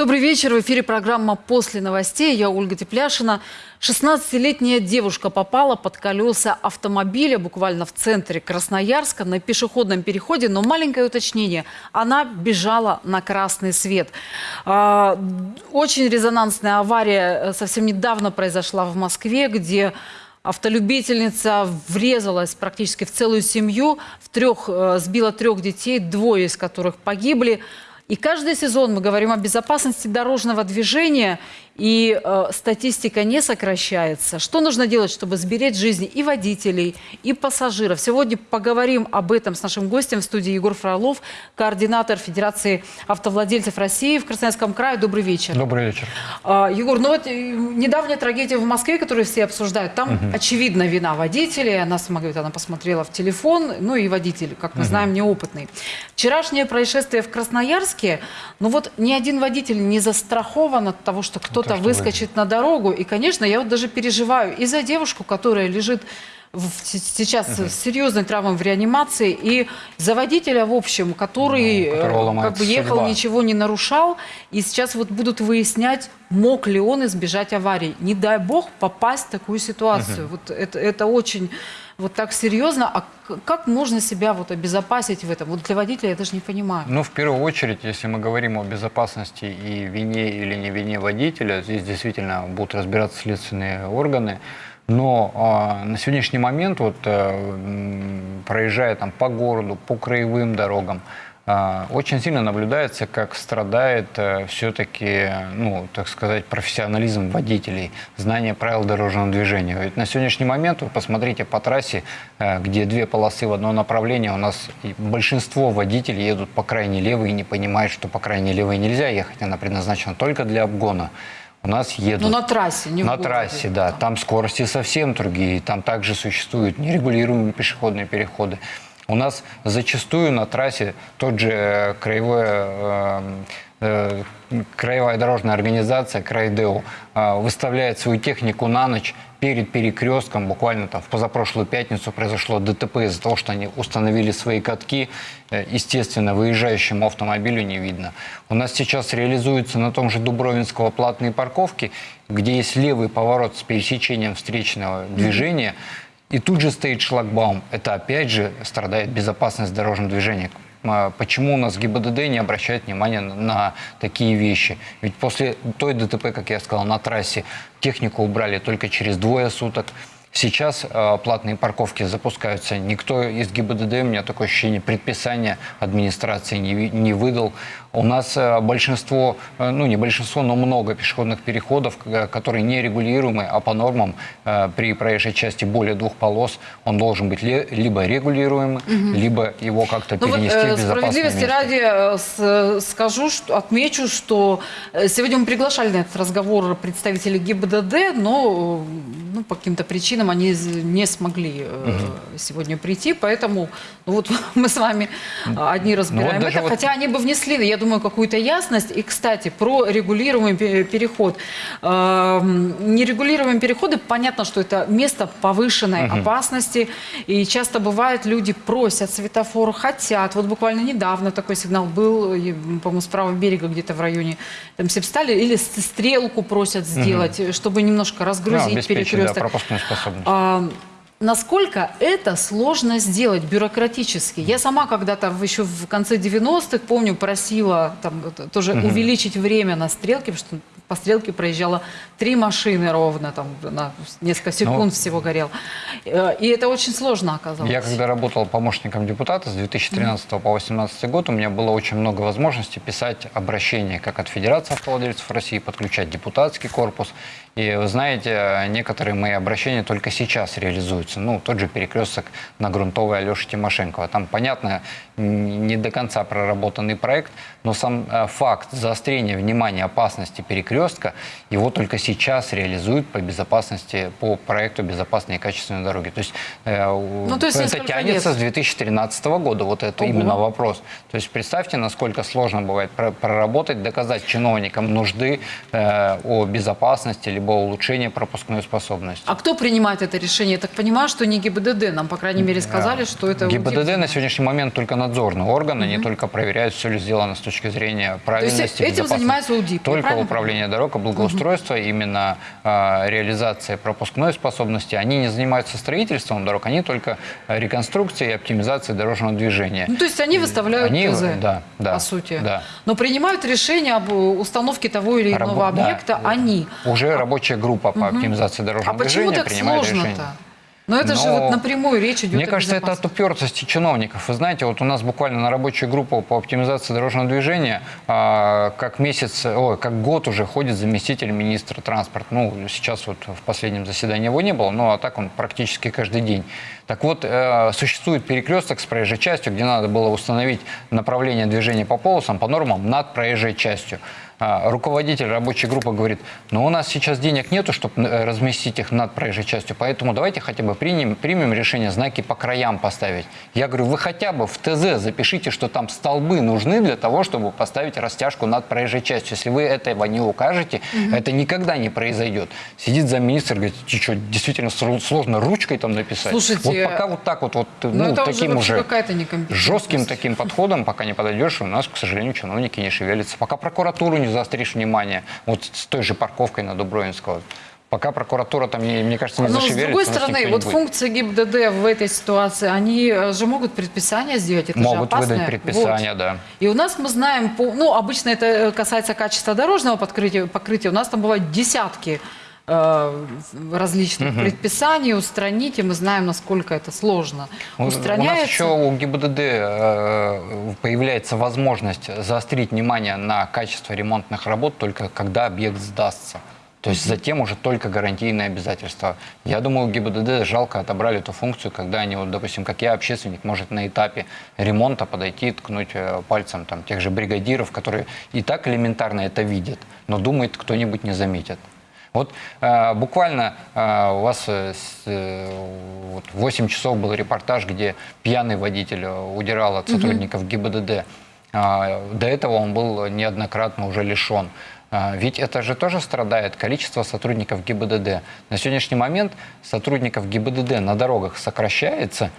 Добрый вечер. В эфире программа «После новостей». Я Ольга Тепляшина. 16-летняя девушка попала под колеса автомобиля буквально в центре Красноярска на пешеходном переходе. Но маленькое уточнение. Она бежала на красный свет. А, очень резонансная авария э, совсем недавно произошла в Москве, где автолюбительница врезалась практически в целую семью, в трех, э, сбила трех детей, двое из которых погибли. И каждый сезон мы говорим о безопасности дорожного движения, и э, статистика не сокращается. Что нужно делать, чтобы сберечь жизни и водителей, и пассажиров? Сегодня поговорим об этом с нашим гостем в студии Егор Фролов, координатор Федерации автовладельцев России в Красноярском крае. Добрый вечер. Добрый вечер. Э, Егор, ну вот э, недавняя трагедия в Москве, которую все обсуждают, там угу. очевидно вина водителя. Она сама говорит, она посмотрела в телефон, ну и водитель, как мы угу. знаем, неопытный. Вчерашнее происшествие в Красноярске, ну вот ни один водитель не застрахован от того, что кто-то кто выскочит на дорогу. И, конечно, я вот даже переживаю и за девушку, которая лежит в, сейчас угу. с серьезной травмой в реанимации, и за водителя, в общем, который ну, как бы ехал, судьба. ничего не нарушал, и сейчас вот будут выяснять, мог ли он избежать аварии. Не дай бог попасть в такую ситуацию. Угу. Вот это, это очень вот так серьезно. А как можно себя вот обезопасить в этом? Вот для водителя я даже не понимаю. Ну, в первую очередь, если мы говорим о безопасности и вине или не вине водителя, здесь действительно будут разбираться следственные органы. Но э, на сегодняшний момент, вот, э, проезжая там, по городу, по краевым дорогам, очень сильно наблюдается, как страдает э, все-таки, ну, так сказать, профессионализм водителей, знание правил дорожного движения. Ведь на сегодняшний момент, вы посмотрите по трассе, э, где две полосы в одно направление, у нас большинство водителей едут по крайней левой и не понимают, что по крайней левой нельзя ехать, она предназначена только для обгона. У нас едут... Ну, на трассе, не На трассе, да. Там скорости совсем другие. Там также существуют нерегулируемые пешеходные переходы. У нас зачастую на трассе тот же э, краевой э, э, краевая дорожная организация, Крайдеу, выставляет свою технику на ночь перед перекрестком. Буквально там в позапрошлую пятницу произошло ДТП из-за того, что они установили свои катки. Естественно, выезжающему автомобилю не видно. У нас сейчас реализуются на том же Дубровинского платные парковки, где есть левый поворот с пересечением встречного движения. Mm -hmm и тут же стоит шлагбаум. Это опять же страдает безопасность дорожного движения. А почему у нас ГИБДД не обращает внимания на такие вещи? Ведь после той ДТП, как я сказал, на трассе технику убрали только через двое суток. Сейчас э, платные парковки запускаются. Никто из ГИБДД, у меня такое ощущение, предписания администрации не, не выдал. У нас э, большинство, э, ну не большинство, но много пешеходных переходов, э, которые не регулируемы, а по нормам при проезжей части более двух полос он должен быть либо регулируемый, угу. либо его как-то ну перенести вот, в безопасное Справедливости ради скажу, что, отмечу, что сегодня мы приглашали на этот разговор представителей ГИБДД, но ну, по каким-то причинам они не смогли угу. сегодня прийти, поэтому ну, вот мы с вами одни разбираем ну, вот это, вот... хотя они бы внесли, я думаю, какую-то ясность. И, кстати, про регулируемый переход. Эм, нерегулируемые переходы, понятно, что это место повышенной угу. опасности. И часто бывает, люди просят светофор, хотят. Вот буквально недавно такой сигнал был, по-моему, с правого берега где-то в районе там, Сепстали, или стрелку просят сделать, угу. чтобы немножко разгрузить да, перекресток. Да, пропускную способность. Насколько это сложно сделать бюрократически? Я сама когда-то еще в конце 90-х, помню, просила там, тоже угу. увеличить время на стрелке, потому что по стрелке проезжало три машины ровно, там на несколько секунд ну, всего горел. Э, и это очень сложно оказалось. Я когда работал помощником депутата с 2013 mm по 2018 год, у меня было очень много возможностей писать обращения как от Федерации автовладельцев России, подключать депутатский корпус. И вы знаете, некоторые мои обращения только сейчас реализуются. Ну, тот же перекресток на грунтовой Алеши Тимошенко. Там, понятно, не до конца проработанный проект, но сам э, факт заострения внимания опасности перекрестка его только сейчас реализуют по безопасности, по проекту безопасной и качественной дороги. То есть, э, Ну, то есть это тянется лет. с 2013 года, вот это Ого. именно вопрос. То есть представьте, насколько сложно бывает про- проработать, доказать чиновникам нужды э, о безопасности либо улучшении пропускной способности. А кто принимает это решение? Я так понимаю, что не ГИБДД. Нам, по крайней мере, сказали, что это ГИБДД на сегодняшний момент только надзорный орган, они только проверяют, все ли сделано с точки зрения правильности. этим безопасности. занимается УДИП, Только правильно управление дорог благоустройство, именно а, реализация пропускной способности. Они не занимаются строительством дорог, они только а, реконструкцией и оптимизацией дорожного движения. Ну, то есть они выставляют Они, ТЗ, да, да, по сути. да. Но принимают решение об э, установке того или иного Рабо- да. объекта они. Уже рабочая группа по оптимизации А дорожного почему движения принимает решение. сложно-то? Но это же Но вот напрямую речь идет Мне о кажется, это от упертости чиновников. Вы знаете, вот у нас буквально на рабочую группу по оптимизации дорожного движения а, как месяц, ой, как год уже ходит заместитель министра транспорта. Ну, сейчас вот в последнем заседании его не было, но а так он практически каждый день. Так вот, э, существует перекресток с проезжей частью, где надо было установить направление движения по полосам по нормам над проезжей частью. А, руководитель рабочей группы говорит, но у нас сейчас денег нету, чтобы разместить их над проезжей частью, поэтому давайте хотя бы примем, примем решение знаки по краям поставить. Я говорю, вы хотя бы в ТЗ запишите, что там столбы нужны для того, чтобы поставить растяжку над проезжей частью. Если вы этого не укажете, это никогда не произойдет. Сидит замминистра, говорит, что, действительно сл- сложно ручкой там написать? Слушайте, вот пока вот так вот, вот Ну, это уже таким уже некомпетентность. жестким таким подходом, пока не подойдешь, у нас, к сожалению, чиновники не шевелятся. Пока прокуратуру не заостришь внимание, вот с той же парковкой на Дубровинского, пока прокуратура там, не- мне кажется, не Но с другой стороны, вот будет. функции ГИБДД в этой ситуации, они э, же могут предписания сделать, это же Могут опасно. выдать предписания, Вот. да. И у нас мы знаем, ну, обычно это касается качества дорожного покрытия, покрытия. у нас там бывают десятки э, различных предписаний устранить, и мы знаем, насколько это сложно. У- У нас Устраняется. еще у ГИБДД э, появляется возможность заострить внимание на качество ремонтных работ только когда объект сдастся. То есть затем уже только гарантийные обязательства. Я думаю, ГИБДД жалко отобрали эту функцию, когда они, вот, допустим, как я, общественник, может на этапе ремонта подойти и ткнуть э, пальцем там, тех же бригадиров, которые и так элементарно это видят, но думает, кто-нибудь не заметит. Вот э, буквально э, у вас э, э, вот 8 часов был репортаж, где пьяный водитель э, удирал от сотрудников ГИБДД. А, до этого он был неоднократно уже лишен. А, Ведь это же тоже страдает количество сотрудников ГИБДД. На сегодняшний момент сотрудников ГИБДД на дорогах сокращается,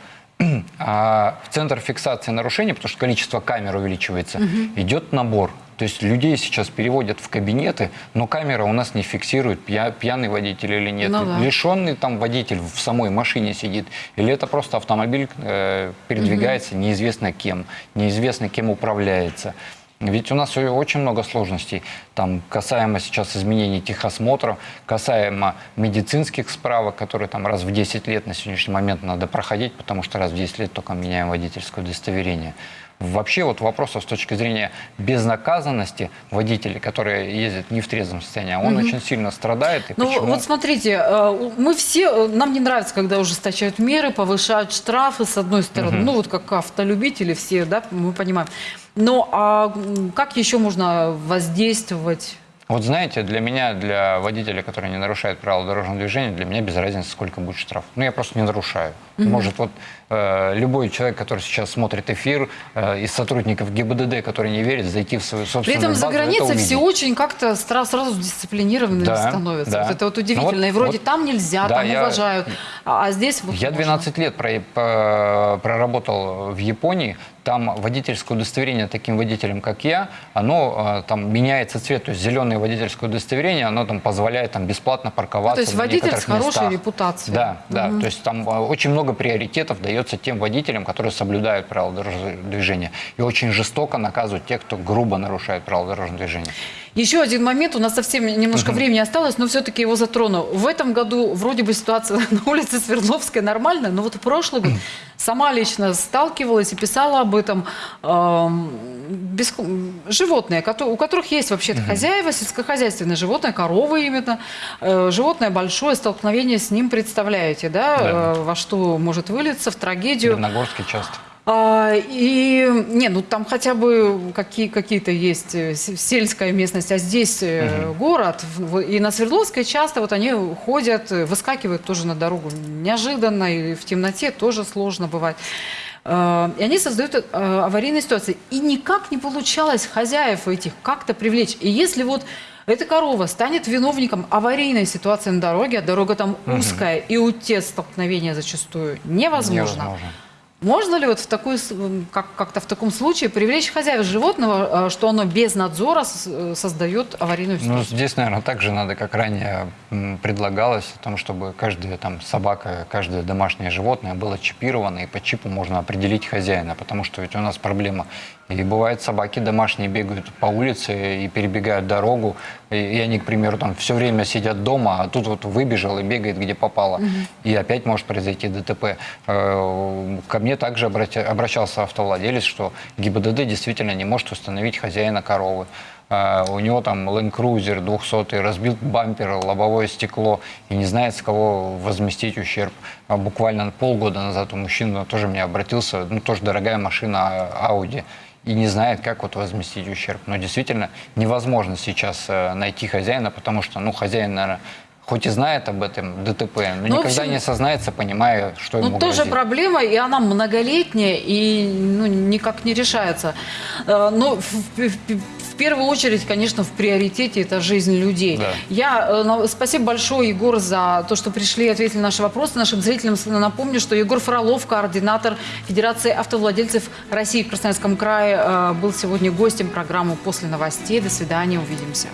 а в центр фиксации нарушений, потому что количество камер увеличивается, идет набор. То есть людей сейчас переводят в кабинеты, но камера у нас не фиксирует, пья- пьяный водитель или нет. Ну да. Лишенный там водитель в самой машине сидит. Или это просто автомобиль э, передвигается неизвестно кем, неизвестно кем управляется. Ведь у нас очень много сложностей. Там касаемо сейчас изменений техосмотров, касаемо медицинских справок, которые там раз в 10 лет на сегодняшний момент надо проходить, потому что раз в 10 лет только меняем водительское удостоверение. Вообще вот вопросов с точки зрения безнаказанности водителей, которые ездят не в трезвом состоянии, он очень сильно страдает. И Ну почему? вот смотрите, э, мы все, э, нам не нравится, когда ужесточают меры, повышают штрафы с одной стороны, ну вот как автолюбители все, да, мы понимаем. Но а как еще можно воздействовать? Вот знаете, для меня, для водителя, который не нарушает правила дорожного движения, для меня без разницы, сколько будет штраф. Ну, я просто не нарушаю. Может, вот э, любой человек, который сейчас смотрит эфир, э, из сотрудников ГИБДД, который не верит, зайти в свою При собственную этом за это границей все очень как-то стра- сразу дисциплинированными Да, становятся. да. Вот это вот Ну удивительно. вот- И вроде вот- там нельзя, да, там я- уважают, а, а здесь вот Я можно. 12 лет про- по- проработал в Японии. Там водительское удостоверение таким водителям, как я, оно э, там меняется цвет. То есть зеленое водительское удостоверение, оно там позволяет там бесплатно парковаться. Ну, то есть водитель с хорошей местах. репутацией. Да, да. То есть там э, очень много приоритетов дается тем водителям, которые соблюдают правила дорожного движения. И очень жестоко наказывают тех, кто грубо нарушает правила дорожного движения. Еще один момент, у нас совсем немножко времени осталось, но все-таки его затрону. В этом году вроде бы ситуация на улице Свердловской нормальная, но вот в прошлый год сама лично сталкивалась и писала об этом. эм, бес- Животные, у которых есть вообще-то хозяева, сельскохозяйственное животное, коровы именно, э, животное большое, столкновение с ним представляете, да, Да. э, во что может вылиться, в трагедию. В Леногорске часто. А, и не, ну там хотя бы какие, какие-то есть э, сельская местность, а здесь э, город. И на Свердловской часто вот они ходят, э, выскакивают тоже на дорогу неожиданно, и в темноте тоже сложно бывает. Э, И они создают аварийные ситуации. И никак не получалось хозяев этих как-то привлечь. И если вот эта корова станет виновником аварийной ситуации на дороге, а дорога там узкая, и уйти столкновения зачастую невозможно. Невозможно. Можно ли вот в такой, как, как-то в таком случае привлечь хозяев животного, э, что оно без надзора э, создает аварийную Ну, ситуацию? здесь, наверное, также надо, как ранее предлагалось, о том, чтобы каждая там собака, каждое домашнее животное было чипировано, и по чипу можно определить хозяина, потому что ведь у нас проблема. И бывает, собаки домашние бегают по улице и перебегают дорогу, и, и они, к примеру, там все время сидят дома, а тут вот выбежал и бегает, где попало. И опять может произойти ДТП. Э, Ко мне также обращался автовладелец, что ГИБДД действительно не может установить хозяина коровы. А, У него там Land Cruiser 200 разбил бампер, лобовое стекло и не знает, с кого возместить ущерб. А Буквально полгода назад у мужчины тоже мне обратился, ну тоже дорогая машина а, Audi, и не знает, как вот возместить ущерб. Но действительно невозможно сейчас э, найти хозяина, потому что, ну, хозяин, наверное, хоть и знает об этом ДТП, но Ну, никогда общем, не сознается, понимая, что ему Ну, тоже грозит. проблема, и она многолетняя, и ну, никак не решается. Э, Но первую очередь, конечно, в приоритете это жизнь людей. Да. Я э, спасибо большое, Егор, за то, что пришли и ответили на наши вопросы. Нашим зрителям напомню, что Егор Фролов, координатор Федерации автовладельцев России в Красноярском крае, э, был сегодня гостем программы «После новостей». До свидания, увидимся.